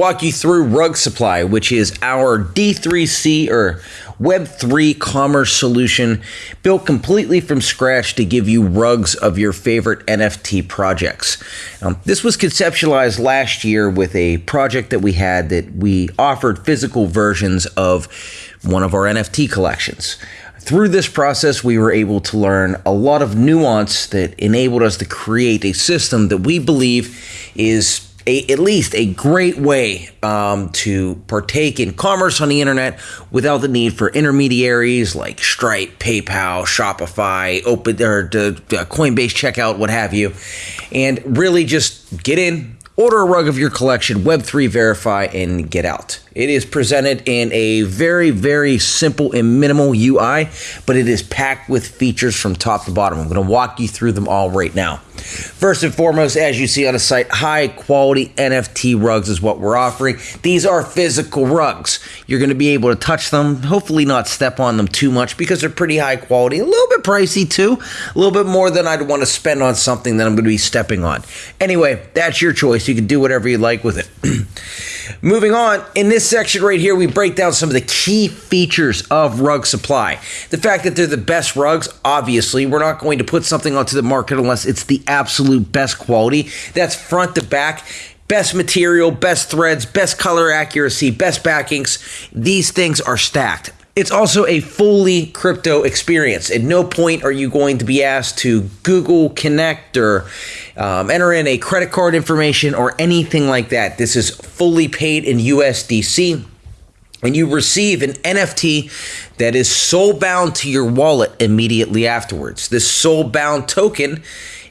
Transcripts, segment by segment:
walk you through Rug Supply, which is our D3C or Web3 commerce solution built completely from scratch to give you rugs of your favorite NFT projects. Um, this was conceptualized last year with a project that we had that we offered physical versions of one of our NFT collections. Through this process, we were able to learn a lot of nuance that enabled us to create a system that we believe is a, at least a great way um, to partake in commerce on the internet without the need for intermediaries like Stripe, PayPal, Shopify, Open or the Coinbase checkout, what have you, and really just get in, order a rug of your collection, Web3 verify, and get out. It is presented in a very, very simple and minimal UI, but it is packed with features from top to bottom. I'm going to walk you through them all right now. First and foremost, as you see on the site, high quality NFT rugs is what we're offering. These are physical rugs. You're going to be able to touch them, hopefully not step on them too much because they're pretty high quality, a little bit pricey too, a little bit more than I'd want to spend on something that I'm going to be stepping on. Anyway, that's your choice. You can do whatever you like with it. Moving on, in this section right here, we break down some of the key features of Rug Supply. The fact that they're the best rugs, obviously, we're not going to put something onto the market unless it's the absolute best quality. That's front to back. Best material, best threads, best color accuracy, best backings. These things are stacked. It's also a fully crypto experience. At no point are you going to be asked to Google Connect or um, enter in a credit card information or anything like that. This is fully paid in USDC. And you receive an NFT that is soul bound to your wallet immediately afterwards. This soul bound token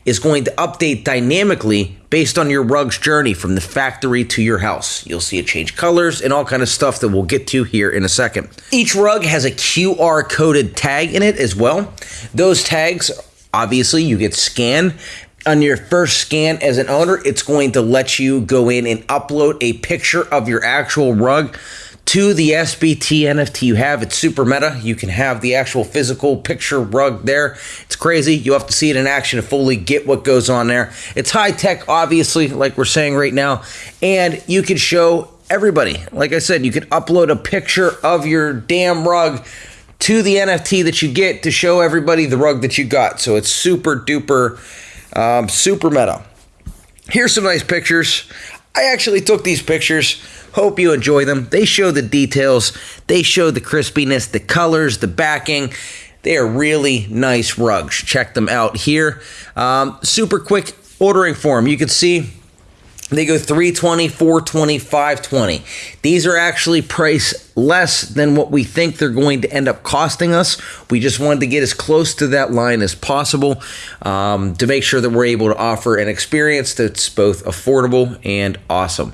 is going to update dynamically based on your rug's journey from the factory to your house. You'll see it change colors and all kind of stuff that we'll get to here in a second. Each rug has a QR coded tag in it as well. Those tags obviously you get scanned on your first scan as an owner, it's going to let you go in and upload a picture of your actual rug to the SBT NFT you have. It's super meta. You can have the actual physical picture rug there. It's crazy. You have to see it in action to fully get what goes on there. It's high tech, obviously, like we're saying right now, and you can show everybody. Like I said, you can upload a picture of your damn rug to the NFT that you get to show everybody the rug that you got. So it's super duper, um, super meta. Here's some nice pictures. I actually took these pictures Hope you enjoy them. They show the details, they show the crispiness, the colors, the backing. They are really nice rugs. Check them out here. Um, super quick ordering form. You can see they go 320, 420, 520. These are actually priced less than what we think they're going to end up costing us. We just wanted to get as close to that line as possible um, to make sure that we're able to offer an experience that's both affordable and awesome.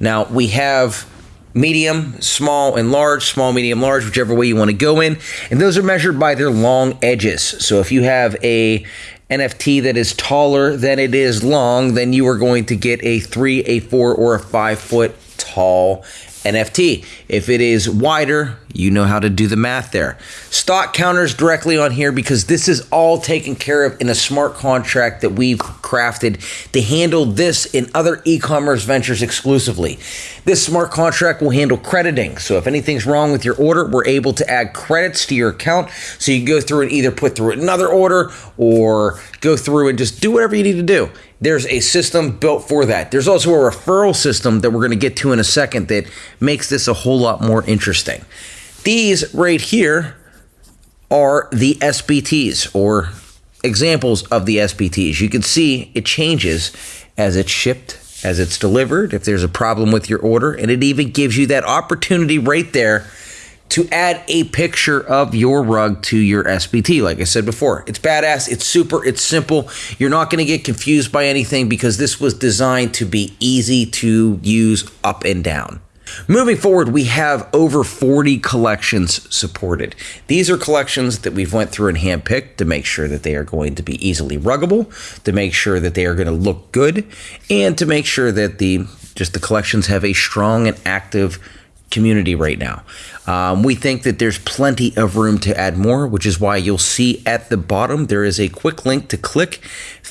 Now we have medium, small, and large, small, medium, large, whichever way you want to go in. And those are measured by their long edges. So if you have a NFT that is taller than it is long, then you are going to get a three, a four, or a five foot tall NFT. If it is wider, you know how to do the math there. Stock counters directly on here because this is all taken care of in a smart contract that we've crafted to handle this and other e-commerce ventures exclusively. This smart contract will handle crediting. So if anything's wrong with your order, we're able to add credits to your account so you can go through and either put through another order or go through and just do whatever you need to do. There's a system built for that. There's also a referral system that we're going to get to in a second that makes this a whole lot more interesting. These right here are the SBTs or examples of the SBTs. You can see it changes as it's shipped, as it's delivered, if there's a problem with your order, and it even gives you that opportunity right there to add a picture of your rug to your SBT. Like I said before, it's badass, it's super, it's simple. You're not going to get confused by anything because this was designed to be easy to use up and down. Moving forward, we have over 40 collections supported. These are collections that we've went through and handpicked to make sure that they are going to be easily ruggable, to make sure that they are going to look good, and to make sure that the just the collections have a strong and active community right now. Um, we think that there's plenty of room to add more, which is why you'll see at the bottom there is a quick link to click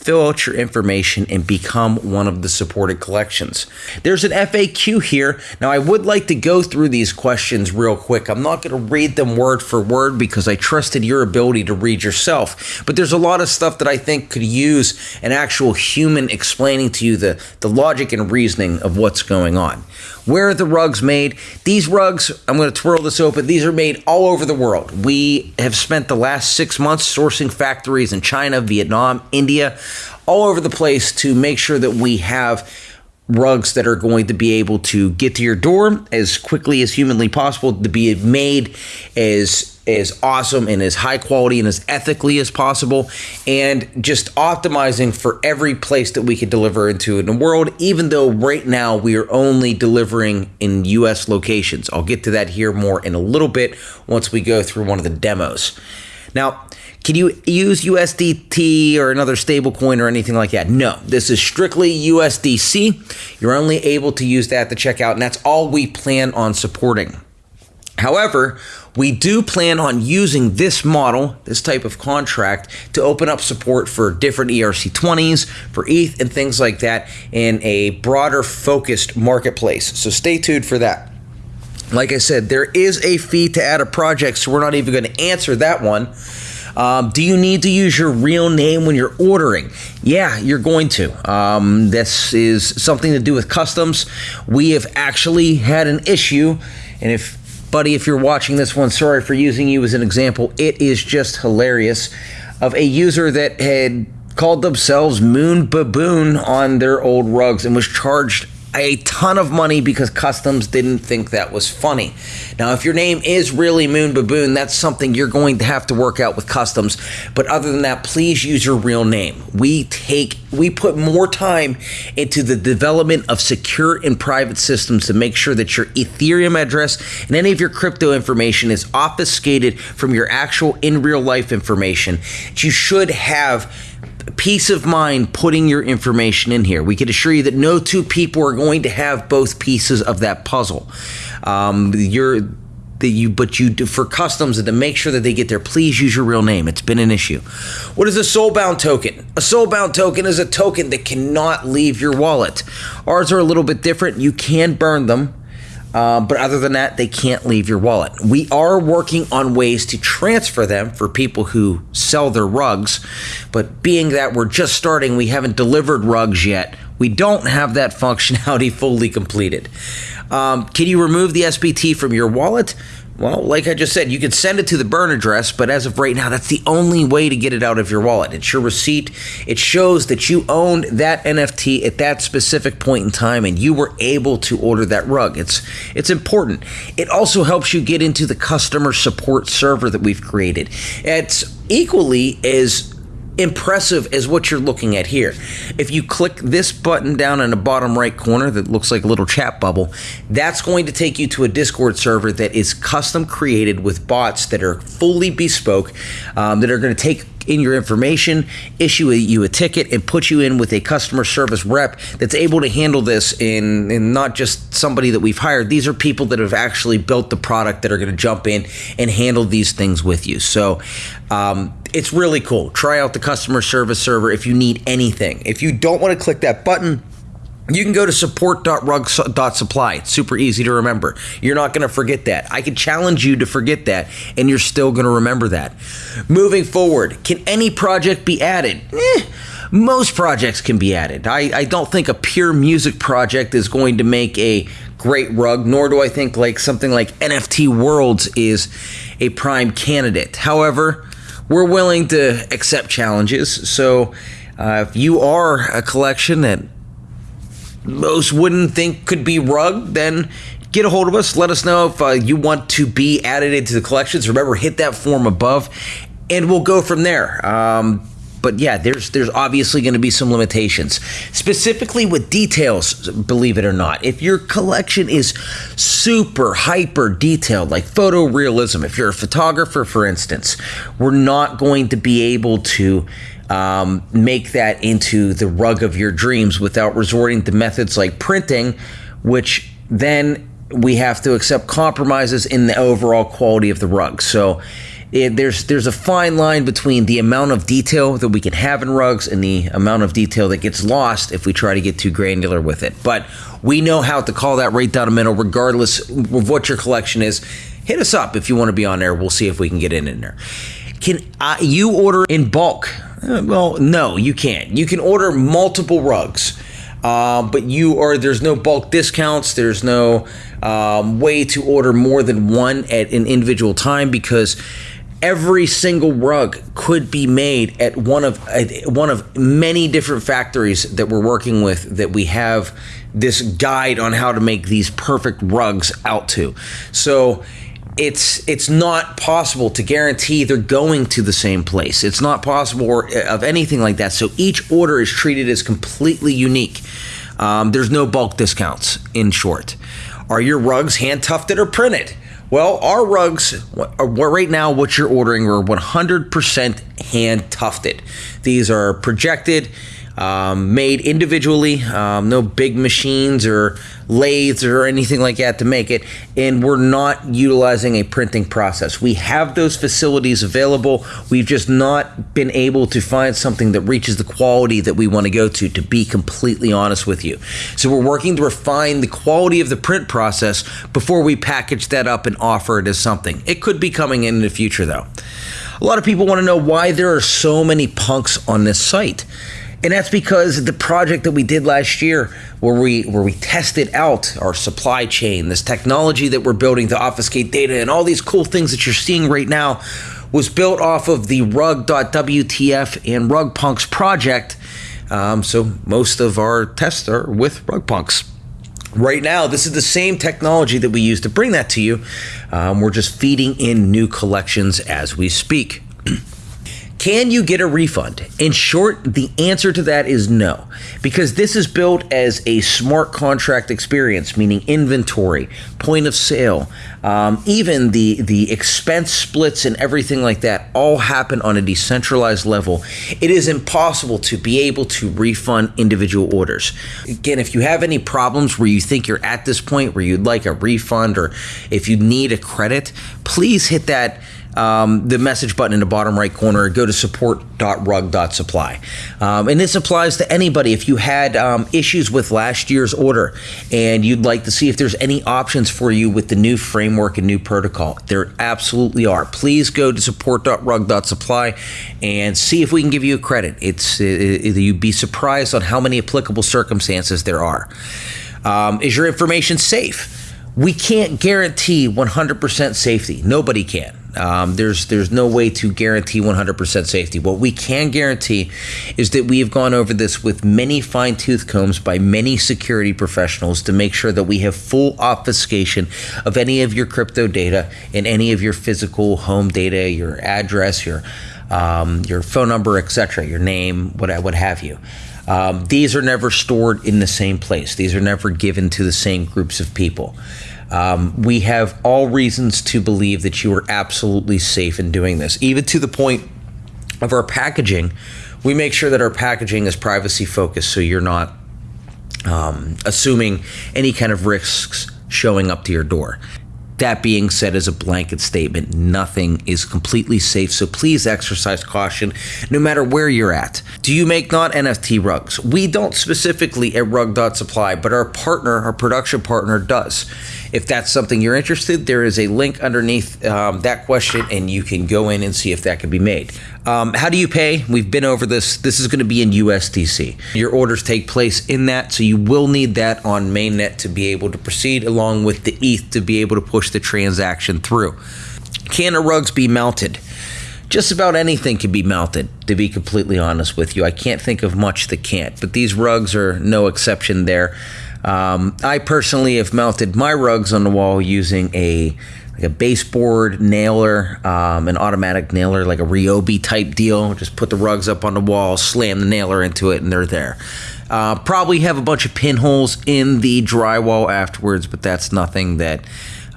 fill out your information, and become one of the supported collections. There's an FAQ here. Now, I would like to go through these questions real quick. I'm not going to read them word for word because I trusted your ability to read yourself. But there's a lot of stuff that I think could use an actual human explaining to you the, the logic and reasoning of what's going on. Where are the rugs made? These rugs, I'm going to twirl this open, these are made all over the world. We have spent the last six months sourcing factories in China, Vietnam, India, all over the place to make sure that we have rugs that are going to be able to get to your door as quickly as humanly possible to be made as as awesome and as high quality and as ethically as possible and just optimizing for every place that we could deliver into in the world even though right now we are only delivering in US locations. I'll get to that here more in a little bit once we go through one of the demos. Now, can you use USDT or another stablecoin or anything like that? No, this is strictly USDC. You're only able to use that to check out, and that's all we plan on supporting. However, we do plan on using this model, this type of contract, to open up support for different ERC20s, for ETH, and things like that in a broader focused marketplace. So stay tuned for that. Like I said, there is a fee to add a project, so we're not even going to answer that one. Um, do you need to use your real name when you're ordering? Yeah, you're going to. Um, this is something to do with customs. We have actually had an issue, and if buddy, if you're watching this one, sorry for using you as an example. It is just hilarious of a user that had called themselves Moon Baboon on their old rugs and was charged a ton of money because customs didn't think that was funny. Now, if your name is really Moon Baboon, that's something you're going to have to work out with customs. But other than that, please use your real name. We take we put more time into the development of secure and private systems to make sure that your Ethereum address and any of your crypto information is obfuscated from your actual in real life information. You should have peace of mind putting your information in here. We can assure you that no two people are going to have both pieces of that puzzle. Um, you're that you but you do for customs and to make sure that they get there please use your real name. It's been an issue. What is a soulbound token? A soulbound token is a token that cannot leave your wallet. Ours are a little bit different. You can burn them uh, but other than that, they can't leave your wallet. We are working on ways to transfer them for people who sell their rugs. But being that we're just starting, we haven't delivered rugs yet. We don't have that functionality fully completed. Um, can you remove the SBT from your wallet? Well, like I just said, you can send it to the burn address, but as of right now, that's the only way to get it out of your wallet. It's your receipt. It shows that you owned that NFT at that specific point in time and you were able to order that rug. It's it's important. It also helps you get into the customer support server that we've created. It's equally as impressive as what you're looking at here. If you click this button down in the bottom right corner that looks like a little chat bubble, that's going to take you to a Discord server that is custom created with bots that are fully bespoke, um, that are going to take in your information, issue a, you a ticket, and put you in with a customer service rep that's able to handle this in, in not just somebody that we've hired. These are people that have actually built the product that are going to jump in and handle these things with you. So um, it's really cool. Try out the customer service server if you need anything. If you don't want to click that button, you can go to support.rug.supply. It's super easy to remember. You're not going to forget that. I can challenge you to forget that, and you're still going to remember that. Moving forward, can any project be added? Eh, most projects can be added. I, I don't think a pure music project is going to make a great rug, nor do I think like something like NFT Worlds is a prime candidate. However, we're willing to accept challenges. So uh, if you are a collection that most wouldn't think could be rug, then get a hold of us. Let us know if uh, you want to be added into the collections. Remember, hit that form above, and we'll go from there. Um, but yeah, there's there's obviously going to be some limitations, specifically with details. Believe it or not, if your collection is super hyper detailed, like photorealism, if you're a photographer, for instance, we're not going to be able to um, make that into the rug of your dreams without resorting to methods like printing, which then we have to accept compromises in the overall quality of the rug. So it, there's there's a fine line between the amount of detail that we can have in rugs and the amount of detail that gets lost if we try to get too granular with it. But we know how to call that right down the middle, regardless of what your collection is. Hit us up if you want to be on there. We'll see if we can get in in there. Can uh, you order in bulk? Uh, well, no, you can't. You can order multiple rugs. Uh, but you are there's no bulk discounts. There's no um, way to order more than one at an individual time because every single rug could be made at one of one of many different factories that we're working with that we have this guide on how to make these perfect rugs out to. So it's it's not possible to guarantee they're going to the same place. It's not possible or, uh, of anything like that. So each order is treated as completely unique. Um, there's no bulk discounts. In short, are your rugs hand tufted or printed? Well, our rugs uh, right now, what you're ordering are 100% hand tufted. These are projected um, made individually, um, no big machines or lathes or anything like that to make it. And we're not utilizing a printing process. We have those facilities available. We've just not been able to find something that reaches the quality that we want to go to, to be completely honest with you. So we're working to refine the quality of the print process before we package that up and offer it as something. It could be coming in, in the future, though. A lot of people want to know why there are so many punks on this site. And that's because the project that we did last year, where we where we tested out our supply chain, this technology that we're building to obfuscate data, and all these cool things that you're seeing right now, was built off of the Rug.WTF and Rug Punks project. Um, so most of our tests are with Rug Punks. Right now, this is the same technology that we use to bring that to you. Um, we're just feeding in new collections as we speak. Can you get a refund? In short, the answer to that is no, because this is built as a smart contract experience, meaning inventory, point of sale, um, even the the expense splits and everything like that all happen on a decentralized level. It is impossible to be able to refund individual orders. Again, if you have any problems where you think you're at this point where you'd like a refund or if you need a credit, please hit that um, the message button in the bottom right corner, go to support.rug.supply. Um, and this applies to anybody. If you had um, issues with last year's order and you'd like to see if there's any options for you with the new framework and new protocol, there absolutely are. Please go to support.rug.supply and see if we can give you a credit. It's it, it, You'd be surprised on how many applicable circumstances there are. Um, is your information safe? We can't guarantee 100% safety. Nobody can. Um, there's there's no way to guarantee 100% safety. What we can guarantee is that we have gone over this with many fine tooth combs by many security professionals to make sure that we have full obfuscation of any of your crypto data and any of your physical home data, your address, your um, your phone number, etc., your name, what what have you. Um, these are never stored in the same place. These are never given to the same groups of people. Um, we have all reasons to believe that you are absolutely safe in doing this, even to the point of our packaging. We make sure that our packaging is privacy focused, so you're not um, assuming any kind of risks showing up to your door. That being said, as a blanket statement, nothing is completely safe, so please exercise caution no matter where you're at. Do you make not NFT rugs? We don't specifically at Rug.supply, but our partner, our production partner, does. If that's something you're interested, there is a link underneath um, that question, and you can go in and see if that can be made. Um, how do you pay? We've been over this. This is going to be in USDC. Your orders take place in that, so you will need that on mainnet to be able to proceed, along with the ETH to be able to push the transaction through. Can the rugs be mounted? Just about anything can be mounted, to be completely honest with you. I can't think of much that can't, but these rugs are no exception there. Um, I personally have mounted my rugs on the wall using a like a baseboard nailer, um, an automatic nailer, like a Ryobi type deal. Just put the rugs up on the wall, slam the nailer into it, and they're there. Uh, probably have a bunch of pinholes in the drywall afterwards, but that's nothing that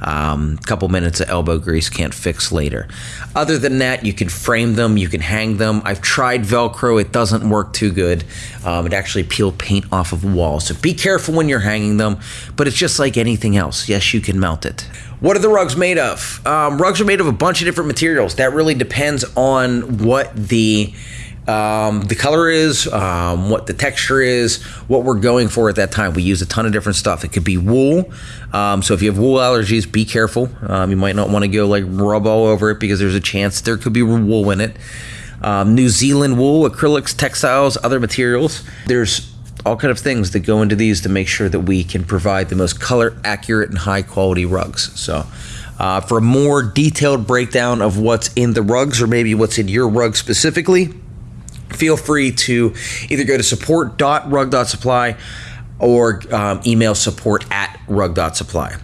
um, couple minutes of elbow grease can't fix later. Other than that, you can frame them, you can hang them. I've tried Velcro, it doesn't work too good. Um, it actually peel paint off of walls. So be careful when you're hanging them, but it's just like anything else. Yes, you can mount it. What are the rugs made of? Um, rugs are made of a bunch of different materials. That really depends on what the um, the color is, um, what the texture is, what we're going for at that time. We use a ton of different stuff. It could be wool. Um, so if you have wool allergies, be careful. Um, you might not want to go like rub all over it because there's a chance there could be wool in it. Um, New Zealand wool, acrylics, textiles, other materials. There's all kind of things that go into these to make sure that we can provide the most color accurate and high quality rugs. So. Uh, for a more detailed breakdown of what's in the rugs or maybe what's in your rug specifically, feel free to either go to support.rug.supply or um, email support at rug.supply.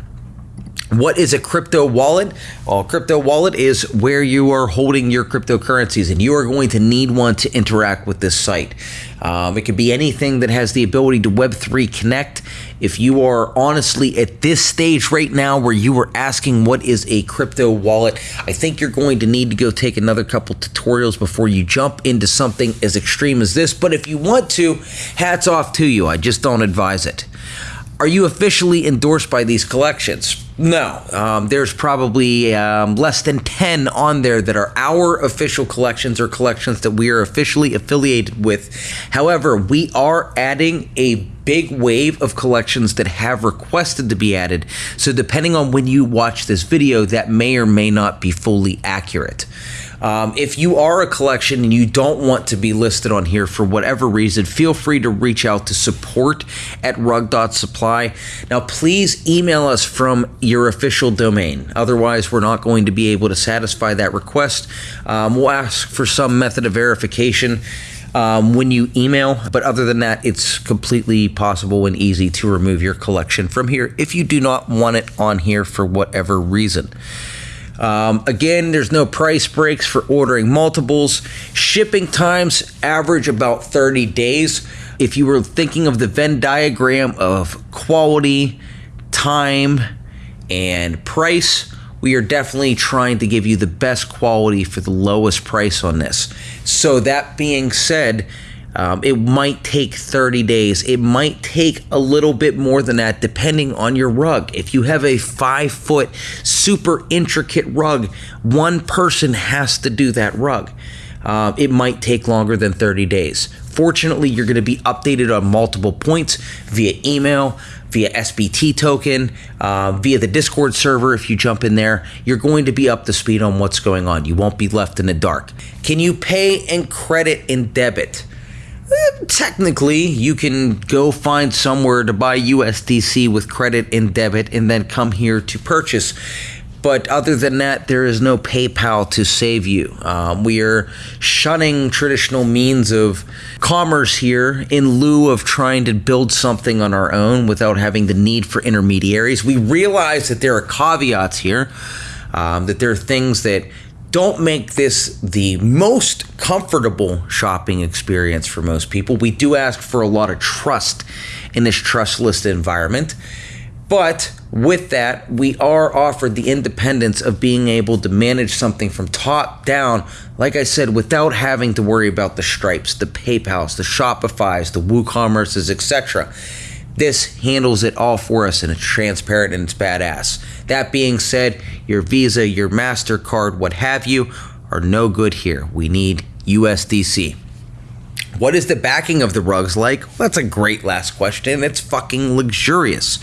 What is a crypto wallet? Well, crypto wallet is where you are holding your cryptocurrencies, and you are going to need one to interact with this site. Um, it could be anything that has the ability to Web3 connect. If you are honestly at this stage right now where you are asking what is a crypto wallet, I think you're going to need to go take another couple tutorials before you jump into something as extreme as this. But if you want to, hats off to you. I just don't advise it. Are you officially endorsed by these collections? No, um, there's probably um, less than 10 on there that are our official collections or collections that we are officially affiliated with. However, we are adding a big wave of collections that have requested to be added. So, depending on when you watch this video, that may or may not be fully accurate. Um, if you are a collection and you don't want to be listed on here for whatever reason, feel free to reach out to support at rug.supply. Now, please email us from your official domain. Otherwise, we're not going to be able to satisfy that request. Um, we'll ask for some method of verification. Um, when you email. But other than that, it's completely possible and easy to remove your collection from here if you do not want it on here for whatever reason. Um, again, there's no price breaks for ordering multiples. Shipping times average about 30 days. If you were thinking of the Venn diagram of quality, time, and price, we are definitely trying to give you the best quality for the lowest price on this. So, that being said, um, it might take 30 days. It might take a little bit more than that, depending on your rug. If you have a five foot, super intricate rug, one person has to do that rug. Uh, it might take longer than 30 days. Fortunately, you're going to be updated on multiple points via email, via SBT token, uh, via the Discord server. If you jump in there, you're going to be up to speed on what's going on. You won't be left in the dark. Can you pay in credit and debit? Eh, technically, you can go find somewhere to buy USDC with credit and debit and then come here to purchase. But other than that, there is no PayPal to save you. Um, we are shunning traditional means of commerce here in lieu of trying to build something on our own without having the need for intermediaries. We realize that there are caveats here, um, that there are things that don't make this the most comfortable shopping experience for most people. We do ask for a lot of trust in this trustless environment. But with that, we are offered the independence of being able to manage something from top down, like I said, without having to worry about the Stripes, the PayPals, the Shopify's, the WooCommerces, etc. This handles it all for us and it's transparent and it's badass. That being said, your Visa, your MasterCard, what have you, are no good here. We need USDC. What is the backing of the rugs like? Well, that's a great last question. It's fucking luxurious.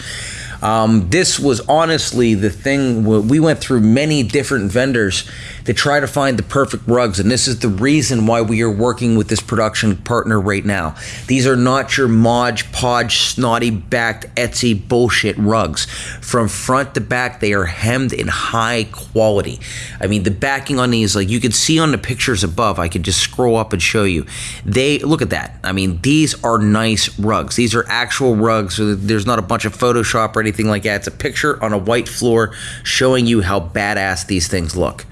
Um, this was honestly the thing. We went through many different vendors to try to find the perfect rugs, and this is the reason why we are working with this production partner right now. These are not your Modge Podge snotty backed Etsy bullshit rugs. From front to back, they are hemmed in high quality. I mean, the backing on these, like you can see on the pictures above, I could just scroll up and show you. They look at that. I mean, these are nice rugs. These are actual rugs. There's not a bunch of Photoshop or anything like that. It's a picture on a white floor showing you how badass these things look.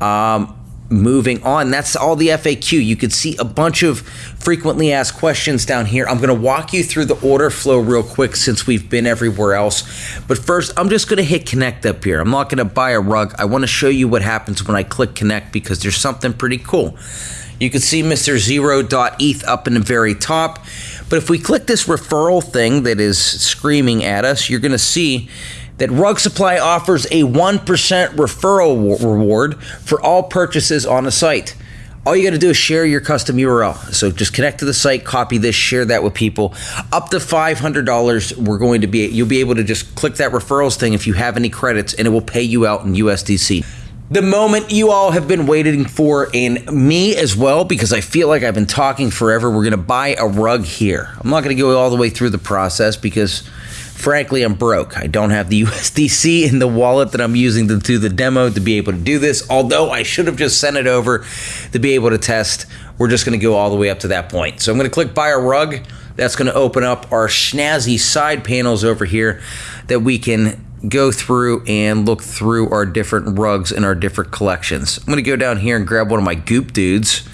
Um, moving on. That's all the FAQ. You could see a bunch of frequently asked questions down here. I'm going to walk you through the order flow real quick since we've been everywhere else. But first, I'm just going to hit connect up here. I'm not going to buy a rug. I want to show you what happens when I click connect because there's something pretty cool. You can see Mr. Zero.eth up in the very top. But if we click this referral thing that is screaming at us, you're going to see that Rug Supply offers a 1% referral reward for all purchases on the site. All you got to do is share your custom URL. So just connect to the site, copy this, share that with people. Up to $500, we're going to be you'll be able to just click that referrals thing if you have any credits and it will pay you out in USDC. The moment you all have been waiting for, and me as well, because I feel like I've been talking forever. We're going to buy a rug here. I'm not going to go all the way through the process because frankly, I'm broke. I don't have the USDC in the wallet that I'm using to do the demo to be able to do this. Although I should have just sent it over to be able to test. We're just going to go all the way up to that point. So I'm going to click buy a rug. That's going to open up our snazzy side panels over here that we can go through and look through our different rugs in our different collections. I'm going to go down here and grab one of my goop dudes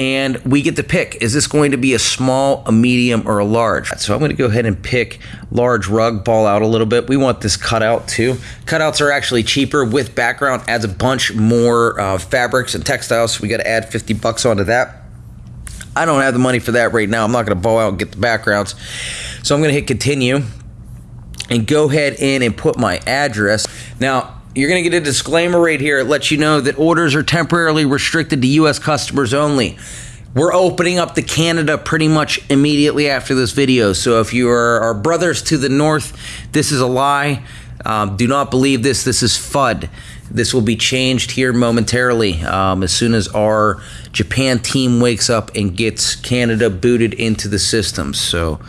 and we get to pick is this going to be a small a medium or a large so i'm going to go ahead and pick large rug ball out a little bit we want this cutout too cutouts are actually cheaper with background adds a bunch more uh, fabrics and textiles so we got to add 50 bucks onto that I don't have the money for that right now. I'm not going to ball out and get the backgrounds. So I'm going to hit continue and go ahead in and put my address. Now, you're going to get a disclaimer right here. It lets you know that orders are temporarily restricted to U.S. customers only. We're opening up to Canada pretty much immediately after this video. So if you are our brothers to the north, this is a lie. Um, do not believe this. This is FUD. This will be changed here momentarily um, as soon as our Japan team wakes up and gets Canada booted into the system. So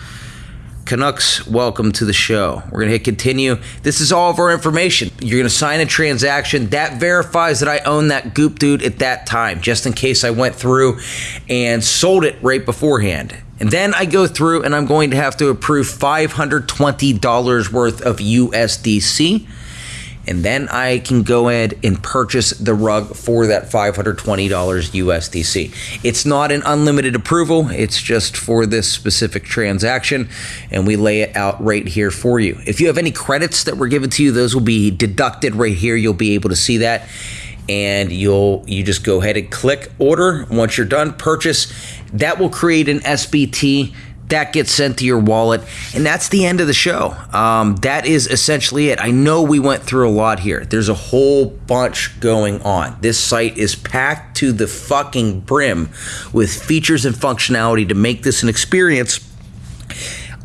Canucks, welcome to the show. We're going to hit continue. This is all of our information. You're going to sign a transaction that verifies that I own that Goop Dude at that time, just in case I went through and sold it right beforehand. And then I go through and I'm going to have to approve $520 worth of USDC and then I can go ahead and purchase the rug for that $520 USDC. It's not an unlimited approval, it's just for this specific transaction, and we lay it out right here for you. If you have any credits that were given to you, those will be deducted right here. You'll be able to see that. And you'll you just go ahead and click order. Once you're done, purchase. That will create an SBT that gets sent to your wallet. And that's the end of the show. Um, that is essentially it. I know we went through a lot here. There's a whole bunch going on. This site is packed to the fucking brim with features and functionality to make this an experience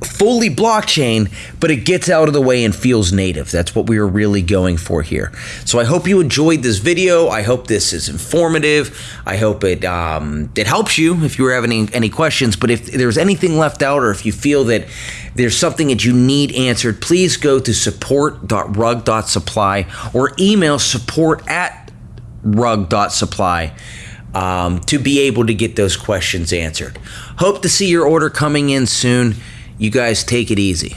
fully blockchain, but it gets out of the way and feels native. That's what we are really going for here. So I hope you enjoyed this video. I hope this is informative. I hope it um, it helps you if you were having any, any questions. But if there's anything left out or if you feel that there's something that you need answered, please go to support.rug.supply or email support at rug.supply. Um, to be able to get those questions answered. Hope to see your order coming in soon. You guys take it easy.